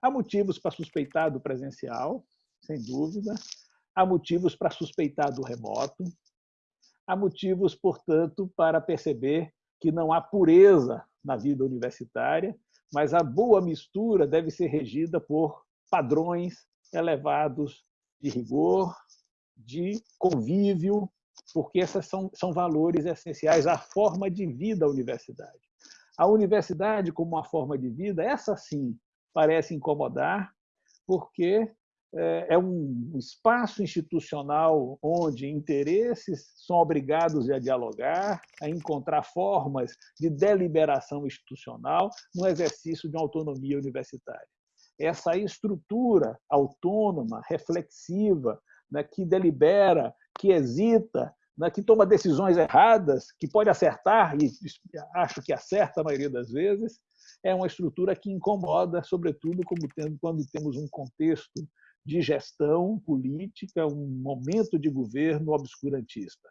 Há motivos para suspeitar do presencial, sem dúvida. Há motivos para suspeitar do remoto. Há motivos, portanto, para perceber que não há pureza na vida universitária, mas a boa mistura deve ser regida por padrões elevados de rigor, de convívio, porque esses são, são valores essenciais à forma de vida da universidade. A universidade, como uma forma de vida, essa sim parece incomodar, porque é, é um espaço institucional onde interesses são obrigados a dialogar, a encontrar formas de deliberação institucional no exercício de uma autonomia universitária. Essa estrutura autônoma, reflexiva, né, que delibera, que hesita, né, que toma decisões erradas, que pode acertar, e acho que acerta a maioria das vezes, é uma estrutura que incomoda, sobretudo quando temos um contexto de gestão política, um momento de governo obscurantista.